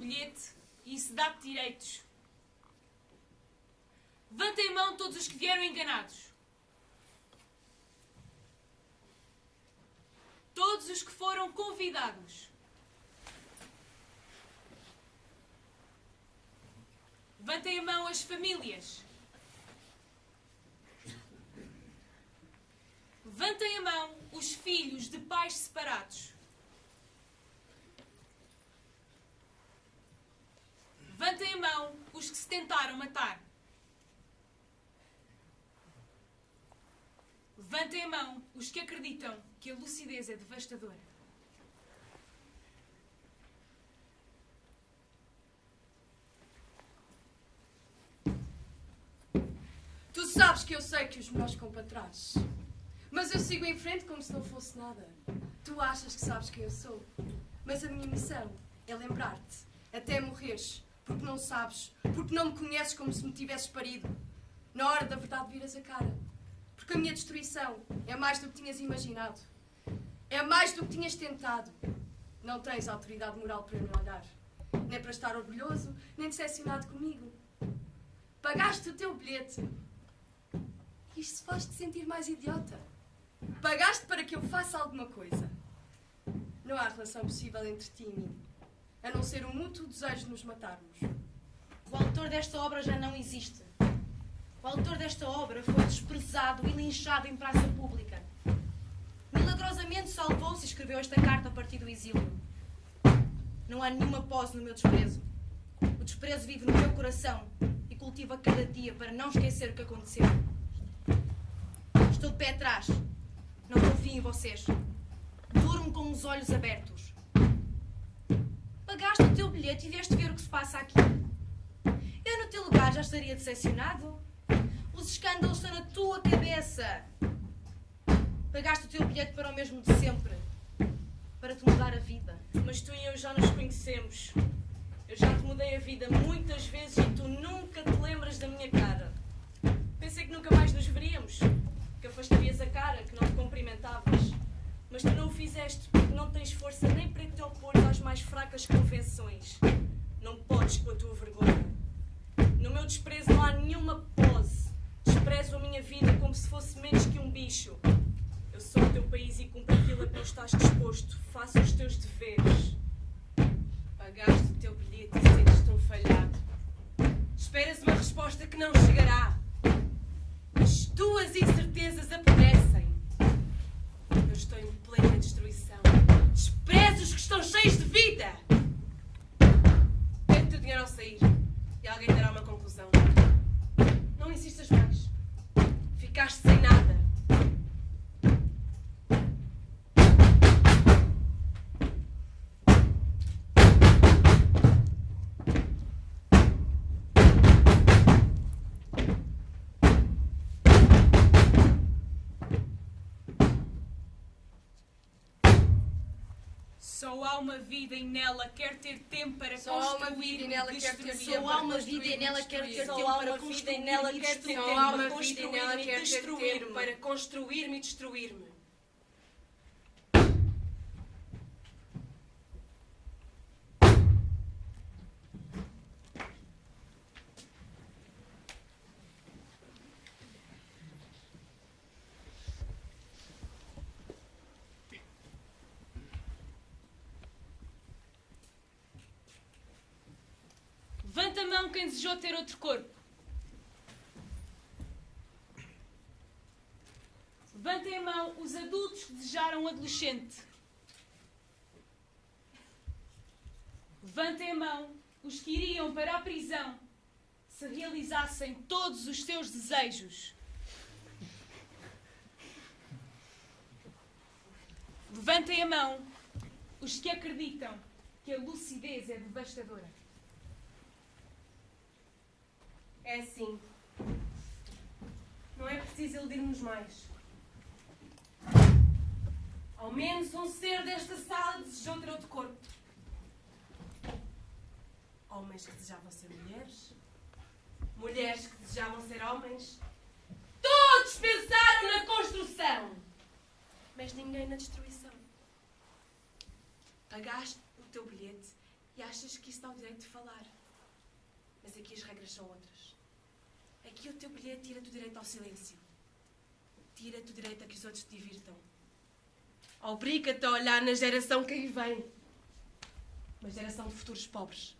Bilhete e isso dá-te direitos. Levantem a mão todos os que vieram enganados. Todos os que foram convidados. Levantem a mão as famílias. Levantem a mão os filhos de pais separados. Levantem a mão os que se tentaram matar. Levantem a mão os que acreditam que a lucidez é devastadora. Tu sabes que eu sei que os melhores ficam para trás. Mas eu sigo em frente como se não fosse nada. Tu achas que sabes quem eu sou. Mas a minha missão é lembrar-te, até morreres, porque não sabes, porque não me conheces como se me tivesses parido. Na hora da verdade viras a cara. Porque a minha destruição é mais do que tinhas imaginado. É mais do que tinhas tentado. Não tens autoridade moral para me olhar. Nem para estar orgulhoso, nem decepcionado comigo. Pagaste o teu bilhete. Isto faz-te sentir mais idiota. Pagaste para que eu faça alguma coisa. Não há relação possível entre ti e mim, a não ser o mútuo desejo de nos matarmos. O autor desta obra já não existe. O autor desta obra foi desprezado e linchado em praça pública. Milagrosamente salvou-se e escreveu esta carta a partir do exílio. Não há nenhuma pose no meu desprezo. O desprezo vive no meu coração e cultiva cada dia para não esquecer o que aconteceu. Estou de pé atrás. Não confio em vocês. Durmo com os olhos abertos. Bilhete e vieste ver o que se passa aqui. Eu, no teu lugar, já estaria decepcionado. Os escândalos estão na tua cabeça. Pagaste o teu bilhete para o mesmo de sempre. Para te mudar a vida. Mas tu e eu já nos conhecemos. Eu já te mudei a vida muitas vezes e tu nunca te lembras da minha cara. Pensei que nunca mais nos veríamos, que afastarias a cara, que não te cumprimentavas. Mas tu não o fizeste porque não tens força nem para te opor às mais fracas convenções. Não podes com a tua vergonha. No meu desprezo não há nenhuma pose. Desprezo a minha vida como se fosse menos que um bicho. Eu sou o teu país e cumpro aquilo a que não estás disposto. Faça os teus deveres. Pagaste o teu bilhete e sentes-te um falhado. Esperas uma resposta que não chegará. As tuas incertezas apodrecem. Estou em plena destruição. Desprezo os que estão cheios de vida. Pede o teu dinheiro ao sair e alguém dará uma conclusão. Não insistas mais. Ficaste sem nada. Só há uma vida e nela quer ter tempo para Só há uma construir vida e nela quer ter destruir. tempo Só há uma vida e nela quer ter Só tempo para uma vida e construir nela quer ter destruir. tempo Só há para uma vida e construir nela quer ter tempo. Para construir-me e destruir-me. Levanta a mão quem desejou ter outro corpo. Levantem a mão os adultos que desejaram um adolescente. Levantem a mão os que iriam para a prisão se realizassem todos os seus desejos. Levantem a mão os que acreditam que a lucidez é devastadora. É assim. Não é preciso iludir-nos mais. Ao menos um ser desta sala desejou ter outro corpo. Homens que desejavam ser mulheres. Mulheres que desejavam ser homens. Todos pensaram na construção. Mas ninguém na destruição. Pagaste o teu bilhete E achas que isso dá o direito de falar. Mas aqui as regras são outras. Aqui o teu bilhete tira-te o direito ao silêncio. Tira-te o direito a que os outros te divirtam. Obriga-te a olhar na geração que aí vem. Uma geração de futuros pobres.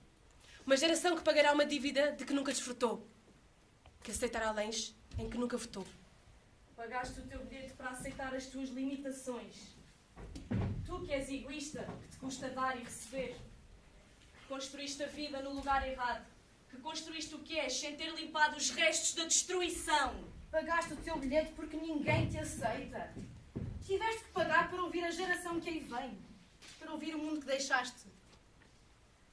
Uma geração que pagará uma dívida de que nunca desfrutou. Que aceitará leis em que nunca votou. Pagaste o teu bilhete para aceitar as tuas limitações. Tu que és egoísta, que te custa dar e receber. Construíste a vida no lugar errado. Que construíste o que és sem ter limpado os restos da destruição. Pagaste o teu bilhete porque ninguém te aceita. Tiveste que pagar para ouvir a geração que aí vem. Para ouvir o mundo que deixaste.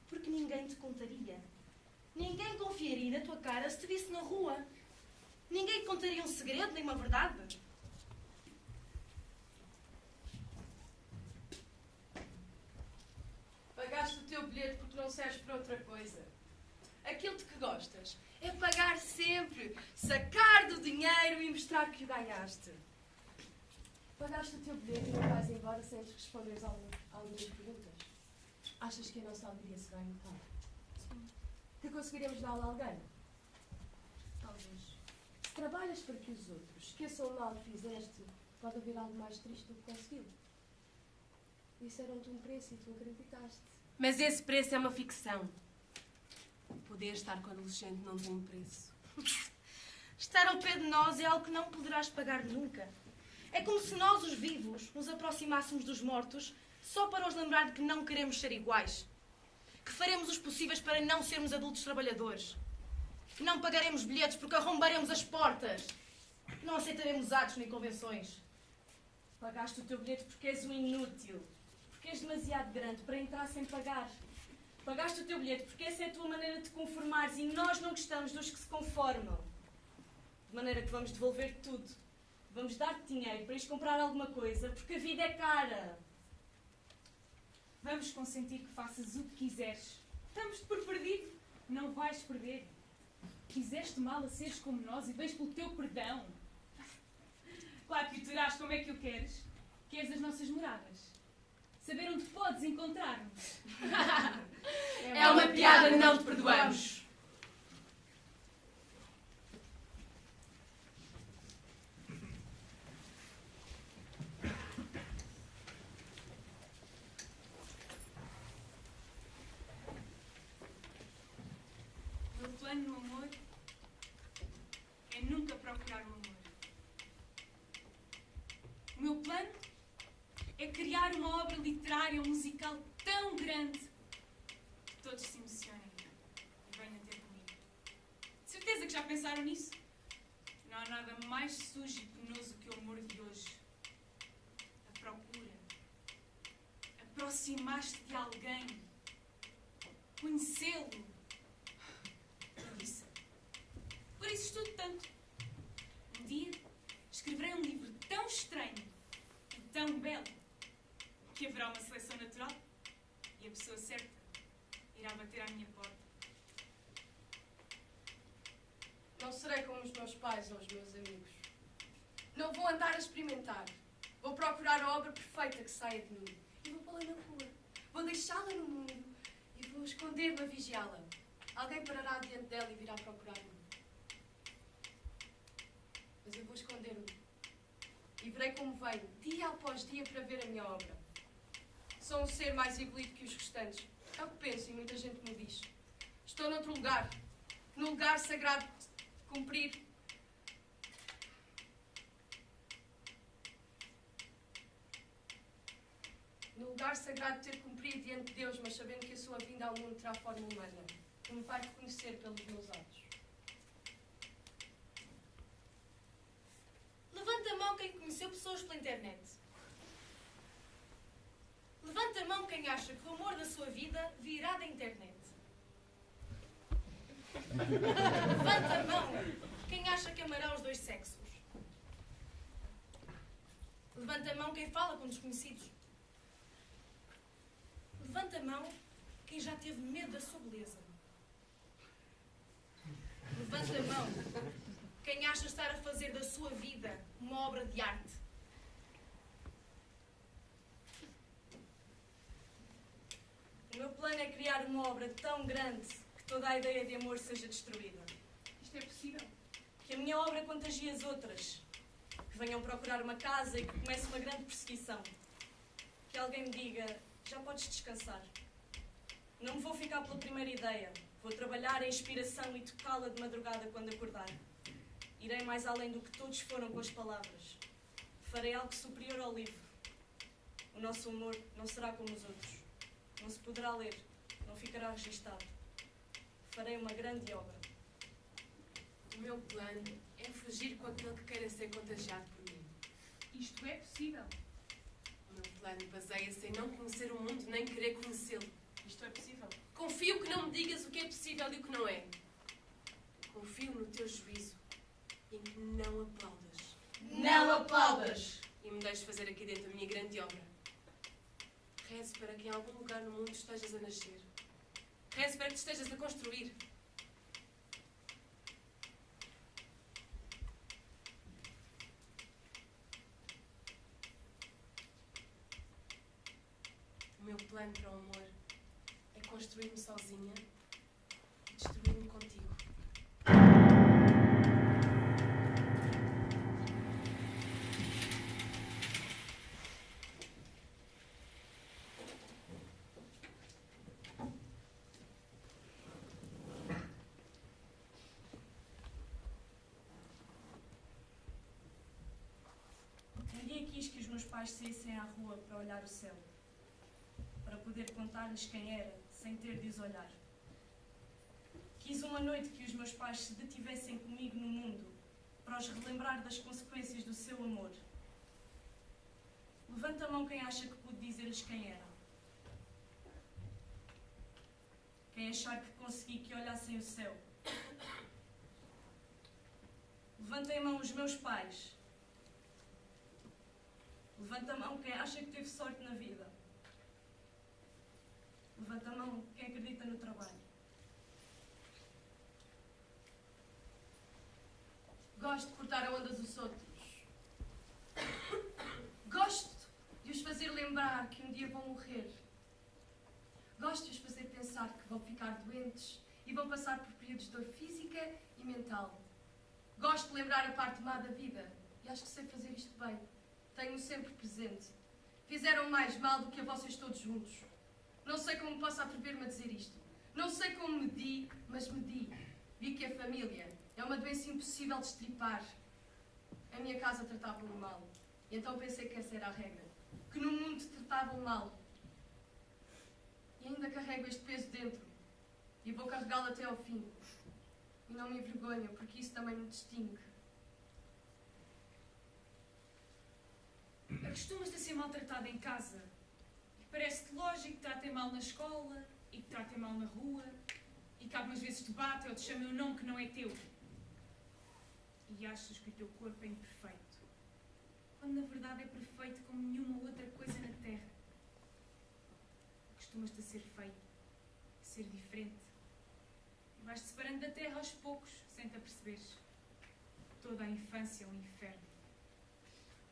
Porque ninguém te contaria. Ninguém confiaria na tua cara se te visse na rua. Ninguém te contaria um segredo nem uma verdade. Pagaste o teu bilhete porque não serves para outra coisa. Aquilo de que gostas é pagar sempre, sacar do dinheiro e mostrar que o ganhaste. Pagaste o teu bilhete e não vais embora sem antes responderes a algumas perguntas. Achas que a nossa alegria se ganha metade? Que conseguiremos dar a alguém? Talvez. Se trabalhas para que os outros esqueçam o mal que fizeste, pode haver algo mais triste do que conseguiu. Disseram-te um preço e tu acreditaste. Mas esse preço é uma ficção. Poder estar com o adolescente não tem preço. Estar ao pé de nós é algo que não poderás pagar nunca. É como se nós, os vivos, nos aproximássemos dos mortos só para os lembrar de que não queremos ser iguais. Que faremos os possíveis para não sermos adultos trabalhadores. Que não pagaremos bilhetes porque arrombaremos as portas. Que não aceitaremos atos nem convenções. Pagaste o teu bilhete porque és um inútil. Porque és demasiado grande para entrar sem pagar. Pagaste o teu bilhete porque essa é a tua maneira de te conformares e nós não gostamos dos que se conformam. De maneira que vamos devolver tudo. Vamos dar-te dinheiro para ires comprar alguma coisa porque a vida é cara. Vamos consentir que faças o que quiseres. Estamos-te por perdido. Não vais perder. Quiseste mal a seres como nós e vens pelo teu perdão. Claro que o terás como é que o queres. Queres as nossas moradas. Saber onde podes encontrar-nos. É uma piada, não te perdoamos. O meu plano no amor é nunca procurar o amor. O meu plano é criar uma obra literária ou musical tão grande que todos se emocionem e venham ter comigo. De certeza que já pensaram nisso? Não há nada mais sujo e penoso que o amor de hoje. A procura. Aproximar-te de alguém. Conhecê-lo. Isso. Por isso estudo tanto. Um dia escreverei um livro tão estranho e tão belo que haverá uma seleção natural e a pessoa certa irá bater à minha porta. Não serei como os meus pais ou os meus amigos. Não vou andar a experimentar. Vou procurar a obra perfeita que saia de mim. E vou pô-la na rua. Vou deixá-la no mundo. E vou esconder-me a vigiá-la. Alguém parará diante dela e virá procurar-me. Mas eu vou esconder-me. E verei como venho, dia após dia, para ver a minha obra. Sou um ser mais evoluído que os restantes. É o que penso e muita gente me diz. Estou noutro lugar. No lugar sagrado de cumprir no lugar sagrado de ter cumprido diante de Deus, mas sabendo que a sua vinda ao mundo terá forma humana, que me vai reconhecer pelos meus atos. Levanta a mão quem conheceu pessoas pela internet. Levanta a mão quem acha que o amor da sua vida virá da internet. Levanta a mão quem acha que amará os dois sexos. Levanta a mão quem fala com desconhecidos. Levanta a mão quem já teve medo da sua beleza. Levanta a mão quem acha estar a fazer da sua vida uma obra de arte. O meu plano é criar uma obra tão grande que toda a ideia de amor seja destruída. Isto é possível? Que a minha obra contagie as outras. Que venham procurar uma casa e que comece uma grande perseguição. Que alguém me diga: já podes descansar. Não me vou ficar pela primeira ideia. Vou trabalhar a inspiração e tocá-la de madrugada quando acordar. Irei mais além do que todos foram com as palavras. Farei algo superior ao livro. O nosso humor não será como os outros. Não se poderá ler, não ficará registado. Farei uma grande obra. O meu plano é fugir com aquele que queira ser contagiado por mim. Isto é possível? O meu plano baseia-se em não conhecer o mundo nem querer conhecê-lo. Isto é possível? Confio que não me digas o que é possível e o que não é. Confio no teu juízo e em que não aplaudas. Não aplaudas! E me deixes fazer aqui dentro a minha grande obra. Rezo para que em algum lugar no mundo estejas a nascer. Rezo para que te estejas a construir. O meu plano para o amor é construir-me sozinha e destruir-me contigo. Dia quis que os meus pais saíssem à rua para olhar o céu, para poder contar-lhes quem era, sem ter de os olhar. Quis uma noite que os meus pais se detivessem comigo no mundo, para os relembrar das consequências do seu amor. Levanta a mão quem acha que pude dizer-lhes quem era. Quem achar que consegui que olhassem o céu. Levantem a mão os meus pais. Levanta a mão quem acha que teve sorte na vida. Levanta a mão quem acredita no trabalho. Gosto de cortar a onda dos outros. Gosto de os fazer lembrar que um dia vão morrer. Gosto de os fazer pensar que vão ficar doentes e vão passar por períodos de dor física e mental. Gosto de lembrar a parte má da vida e acho que sei fazer isto bem. Tenho-o sempre presente. Fizeram mais mal do que a vocês todos juntos. Não sei como posso atrever-me a dizer isto. Não sei como medi, mas medi. Vi que a família é uma doença impossível de estripar. A minha casa tratava-me mal. E então pensei que essa era a regra. Que no mundo tratavam mal. E ainda carrego este peso dentro. E vou carregá-lo até ao fim. E não me envergonho, porque isso também me distingue. Acostumas-te a ser maltratada em casa. Parece-te lógico que tratem mal na escola e que tratem mal na rua e que algumas vezes te batem ou te chamem um nome que não é teu. E achas que o teu corpo é imperfeito. Quando na verdade é perfeito como nenhuma outra coisa na Terra. Acostumas-te a ser feio, a ser diferente. E vais-te separando da Terra aos poucos, sem te aperceberes. Toda a infância é um inferno.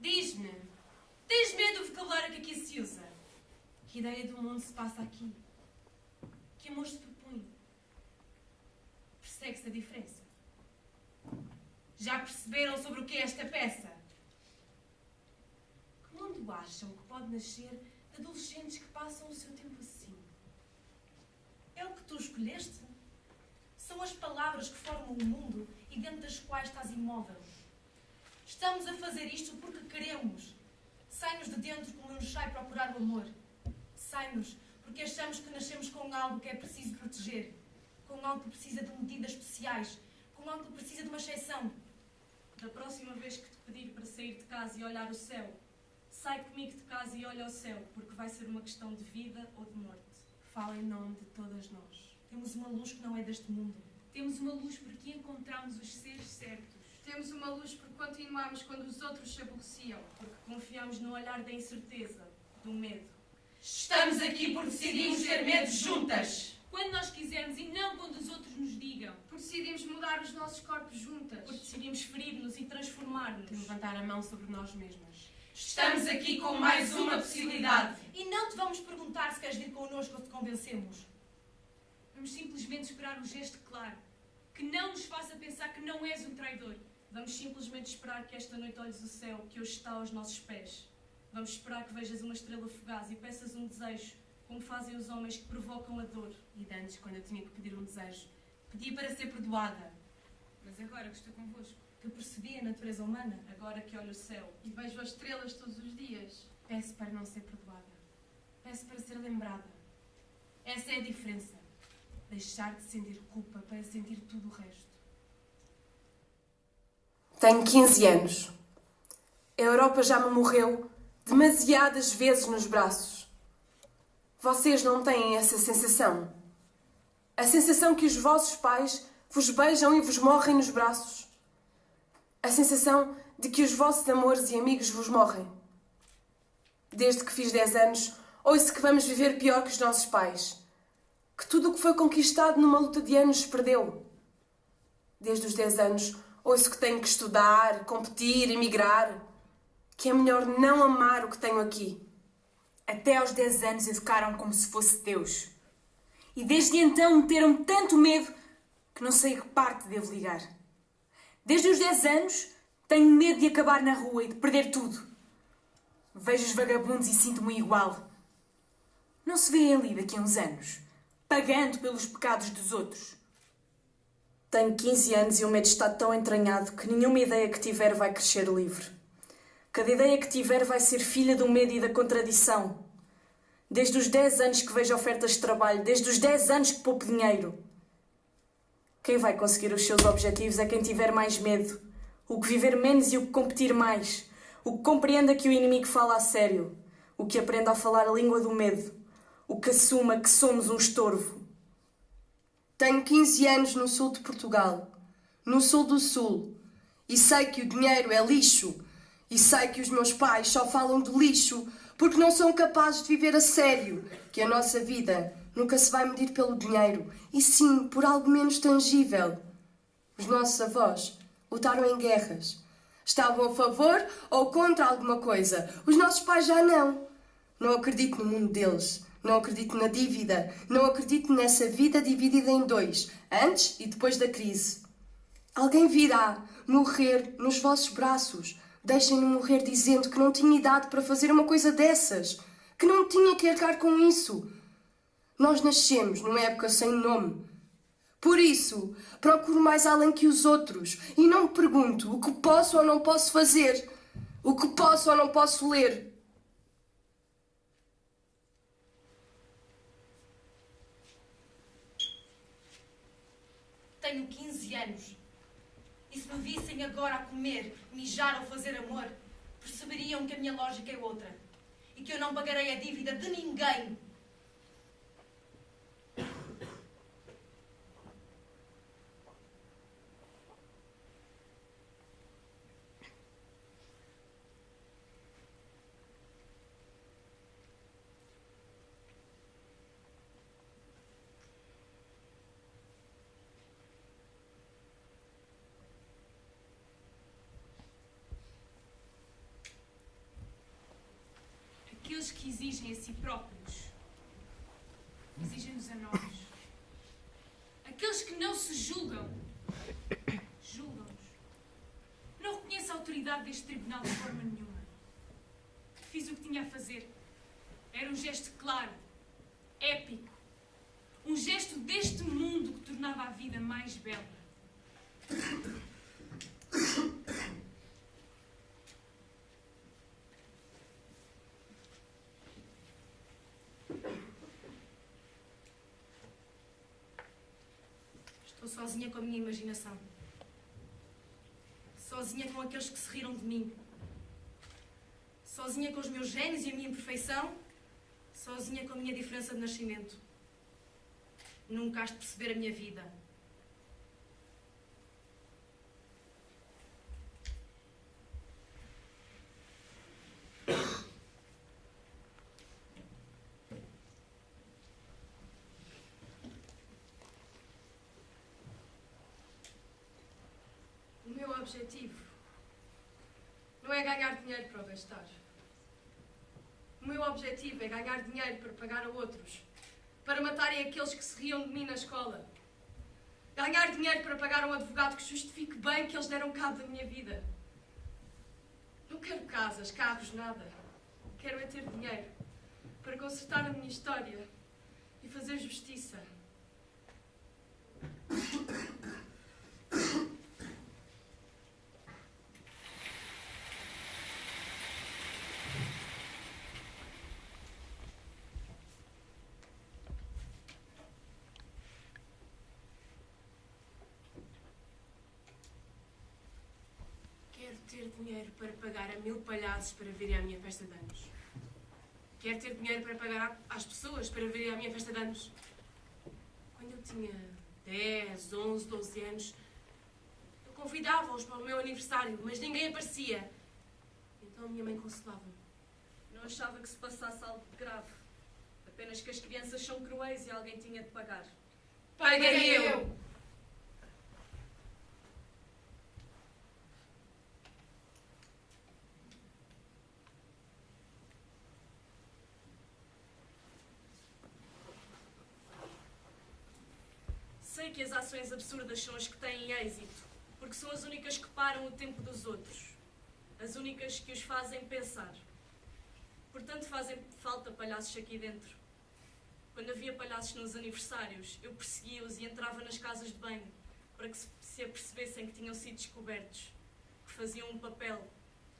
Diz-me, tens medo do vocabulário que aqui se usa? Que ideia do mundo se passa aqui? Que amor se propõe? Persegue-se a diferença? Já perceberam sobre o que é esta peça? Que mundo acham que pode nascer de adolescentes que passam o seu tempo assim? É o que tu escolheste? São as palavras que formam o mundo e dentro das quais estás imóvel. Estamos a fazer isto porque queremos. Sai-nos de dentro como nos sai procurar o amor. Sai-nos porque achamos que nascemos com algo que é preciso proteger. Com algo que precisa de medidas especiais. Com algo que precisa de uma exceção. Da próxima vez que te pedir para sair de casa e olhar o céu, sai comigo de casa e olha ao céu, porque vai ser uma questão de vida ou de morte. Fala em nome de todas nós. Temos uma luz que não é deste mundo. Temos uma luz porque encontramos os seres certos. Temos uma luz porque continuamos quando os outros se aborreciam. Porque confiamos no olhar da incerteza, do medo. Estamos aqui porque decidimos ter medo juntas. Quando nós quisermos e não quando os outros nos digam. Porque decidimos mudar os nossos corpos juntas. Porque decidimos ferir-nos e transformar-nos. Levantar a mão sobre nós mesmas. Estamos aqui com mais uma possibilidade. E não te vamos perguntar se queres vir connosco ou te convencemos. Vamos simplesmente esperar um gesto claro, que não nos faça pensar que não és um traidor. Vamos simplesmente esperar que esta noite olhes o céu que hoje está aos nossos pés. Vamos esperar que vejas uma estrela fugaz e peças um desejo, como fazem os homens que provocam a dor. E antes, quando eu tinha que pedir um desejo, pedi para ser perdoada. Mas agora que estou convosco, Que percebi a natureza humana, agora que olho o céu. E vejo as estrelas todos os dias. Peço para não ser perdoada. Peço para ser lembrada. Essa é a diferença. Deixar de sentir culpa para sentir tudo o resto. Tenho 15 anos. A Europa já me morreu demasiadas vezes nos braços. Vocês não têm essa sensação? A sensação que os vossos pais vos beijam e vos morrem nos braços? A sensação de que os vossos amores e amigos vos morrem? Desde que fiz 10 anos, ouço que vamos viver pior que os nossos pais. Que tudo o que foi conquistado numa luta de anos se perdeu. Desde os 10 anos, ouço que tenho que estudar, competir, emigrar. Que é melhor não amar o que tenho aqui. Até aos 10 anos educaram como se fosse Deus. E desde então meteram tanto medo que não sei a que parte devo ligar. Desde os 10 anos tenho medo de acabar na rua e de perder tudo. Vejo os vagabundos e sinto-me igual. Não se vê ali daqui a uns anos, pagando pelos pecados dos outros. Tenho 15 anos e o medo está tão entranhado que nenhuma ideia que tiver vai crescer livre. Cada ideia que tiver vai ser filha do medo e da contradição. Desde os 10 anos que vejo ofertas de trabalho, desde os 10 anos que poupo dinheiro. Quem vai conseguir os seus objetivos é quem tiver mais medo, o que viver menos e o que competir mais, o que compreenda que o inimigo fala a sério, o que aprenda a falar a língua do medo, o que assuma que somos um estorvo. Tenho 15 anos no sul de Portugal, no sul do sul, e sei que o dinheiro é lixo, e sei que os meus pais só falam de lixo porque não são capazes de viver a sério, que a nossa vida nunca se vai medir pelo dinheiro, e sim por algo menos tangível. Os nossos avós lutaram em guerras. Estavam a favor ou contra alguma coisa. Os nossos pais já não. Não acredito no mundo deles. Não acredito na dívida. Não acredito nessa vida dividida em dois, antes e depois da crise. Alguém virá morrer nos vossos braços. Deixem-no morrer dizendo que não tinha idade para fazer uma coisa dessas, que não tinha que arcar com isso. Nós nascemos numa época sem nome. Por isso, procuro mais além que os outros e não me pergunto o que posso ou não posso fazer, o que posso ou não posso ler. Tenho 15 anos. E se me vissem agora a comer, mijar ou fazer amor, perceberiam que a minha lógica é outra. E que eu não pagarei a dívida de ninguém. Aqueles que exigem a si próprios, exigem-nos a nós. Aqueles que não se julgam, julgam-nos. Não reconheço a autoridade deste tribunal de forma nenhuma. Fiz o que tinha a fazer. Era um gesto claro, épico. Um gesto deste mundo que tornava a vida mais bela. Estou sozinha com a minha imaginação. Sozinha com aqueles que se riram de mim. Sozinha com os meus genes e a minha imperfeição. Sozinha com a minha diferença de nascimento. Nunca has de perceber a minha vida. O meu objetivo não é ganhar dinheiro para o gastar. O meu objetivo é ganhar dinheiro para pagar a outros, para matarem aqueles que se riam de mim na escola. Ganhar dinheiro para pagar um advogado que justifique bem que eles deram cabo da minha vida. Não quero casas, carros, nada. Quero é ter dinheiro para consertar a minha história e fazer justiça. Quero ter dinheiro para pagar a mil palhaços para virem à minha festa de anos. Quero ter dinheiro para pagar às pessoas para virem à minha festa de anos. Quando eu tinha 10, 11, 12 anos, eu convidava-os para o meu aniversário, mas ninguém aparecia. Então a minha mãe consolava-me. Não achava que se passasse algo de grave. Apenas que as crianças são cruéis e alguém tinha de pagar. Paguei eu! Sei que as ações absurdas são as que têm êxito, porque são as únicas que param o tempo dos outros. As únicas que os fazem pensar. Portanto, fazem falta palhaços aqui dentro. Quando havia palhaços nos aniversários, eu perseguia-os e entrava nas casas de banho para que se- se apercebessem que tinham sido descobertos, que faziam um papel,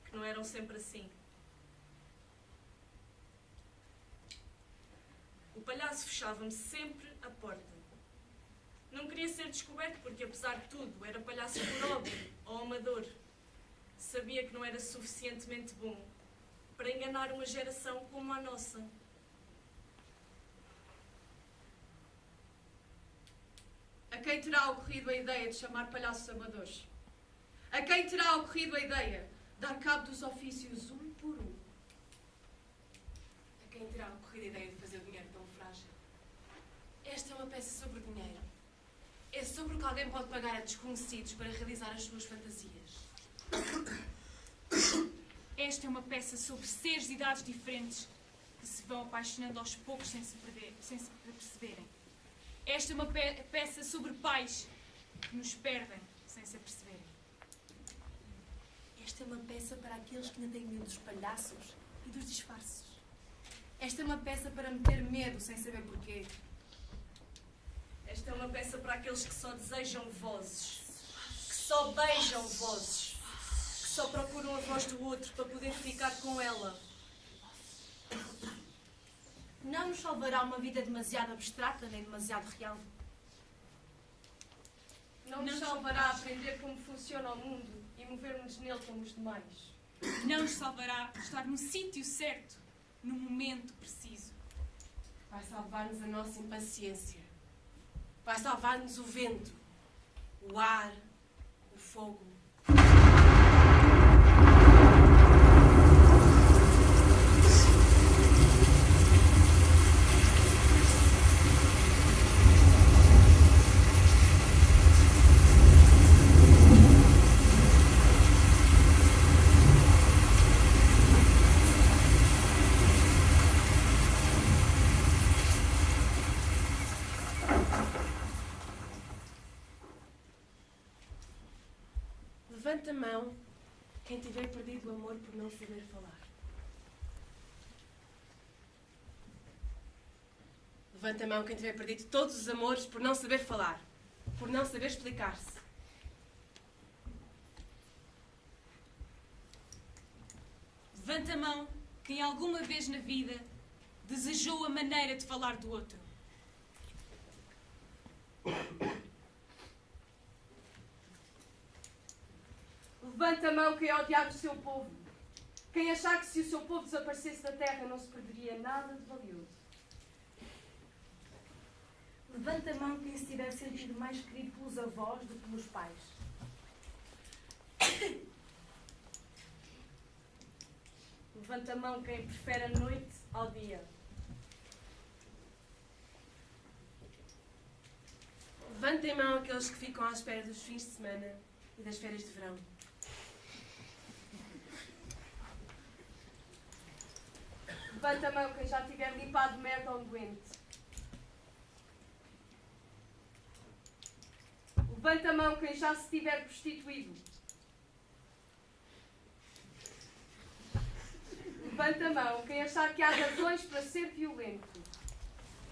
que não eram sempre assim. O palhaço fechava-me sempre a porta. Não queria ser descoberto porque, apesar de tudo, era palhaço por hobby ou amador. Sabia que não era suficientemente bom para enganar uma geração como a nossa. A quem terá ocorrido a ideia de chamar palhaços amadores? A quem terá ocorrido a ideia de dar cabo dos ofícios um por um? A quem terá ocorrido a ideia de fazer o dinheiro tão frágil? Esta é uma peça sobre. É sobre o que alguém pode pagar a desconhecidos para realizar as suas fantasias. Esta é uma peça sobre seres de idades diferentes que se vão apaixonando aos poucos sem se, perder, sem se perceberem. Esta é uma pe- peça sobre pais que nos perdem sem se aperceberem. Esta é uma peça para aqueles que ainda têm medo dos palhaços e dos disfarces. Esta é uma peça para meter medo sem saber porquê. Esta é uma peça para aqueles que só desejam vozes, que só beijam vozes, que só procuram a voz do outro para poder ficar com ela. Não nos salvará uma vida demasiado abstrata nem demasiado real. Não nos salvará a aprender como funciona o mundo e mover-nos nele como os demais. Não nos salvará estar no sítio certo, no momento preciso. Vai salvar-nos a nossa impaciência. Vai salvar-nos o vento, o ar, o fogo. Levanta a mão quem tiver perdido o amor por não saber falar. Levanta a mão quem tiver perdido todos os amores por não saber falar, por não saber explicar-se. Levanta a mão quem alguma vez na vida desejou a maneira de falar do outro. Levanta a mão quem odiar o seu povo. Quem achar que se o seu povo desaparecesse da terra não se perderia nada de valioso. Levanta a mão quem se tiver sentido mais querido pelos avós do que pelos pais. Levanta a mão quem prefere a noite ao dia. Levantem a mão aqueles que ficam à espera dos fins de semana e das férias de verão. Levanta a mão quem já tiver limpado merda um doente. Levanta a mão quem já se tiver prostituído. Levanta a mão quem achar que há razões para ser violento.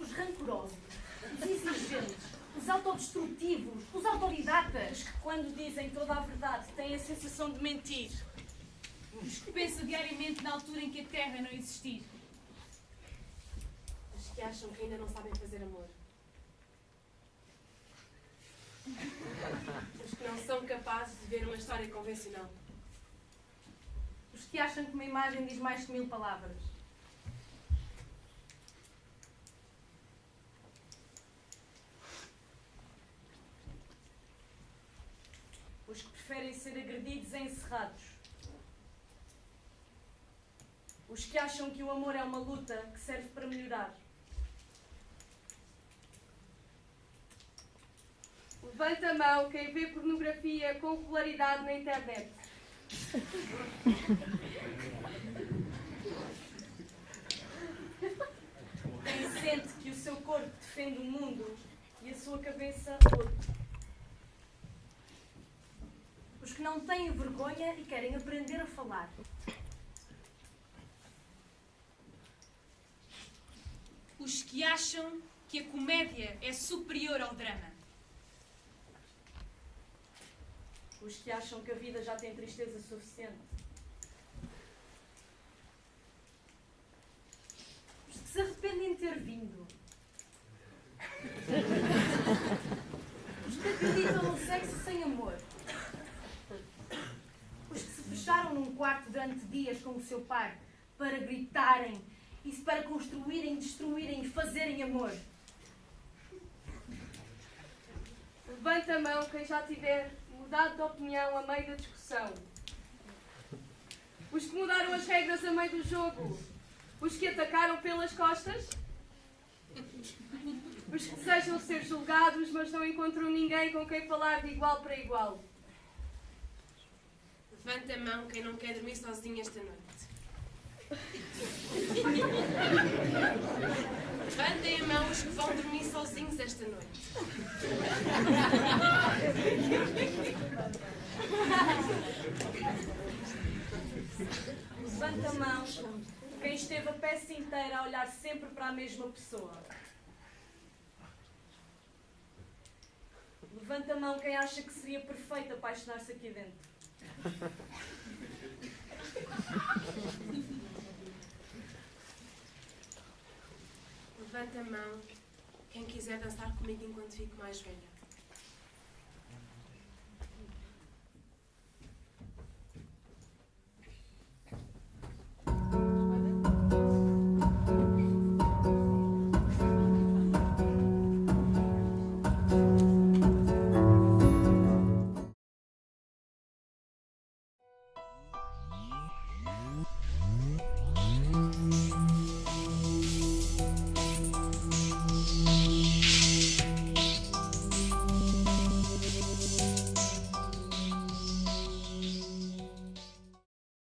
Os rancorosos, os exigentes, os autodestrutivos, os autodidatas. Que, quando dizem toda a verdade, têm a sensação de mentir. Os que pensam diariamente na altura em que a Terra não existir. Que acham que ainda não sabem fazer amor. Os que não são capazes de ver uma história convencional. Os que acham que uma imagem diz mais que mil palavras. Os que preferem ser agredidos e encerrados. Os que acham que o amor é uma luta que serve para melhorar. Levanta a mão quem vê pornografia com regularidade na internet. Quem sente que o seu corpo defende o mundo e a sua cabeça outro. Os que não têm vergonha e querem aprender a falar. Os que acham que a comédia é superior ao drama. Os que acham que a vida já tem tristeza suficiente. Os que se arrependem de ter vindo. Os que acreditam no sexo sem amor. Os que se fecharam num quarto durante dias com o seu pai para gritarem e para construírem, destruírem e fazerem amor. Levanta a mão quem já tiver mudado de opinião a meio da discussão. Os que mudaram as regras a meio do jogo. Os que atacaram pelas costas. Os que desejam ser julgados, mas não encontram ninguém com quem falar de igual para igual. Levanta a mão quem não quer dormir sozinho esta noite. Levantem a mão os que vão dormir sozinhos esta noite. Levanta a mão quem esteve a peça inteira a olhar sempre para a mesma pessoa. Levanta a mão quem acha que seria perfeito apaixonar-se aqui dentro. Levanta a mão quem quiser dançar comigo enquanto fico mais velha.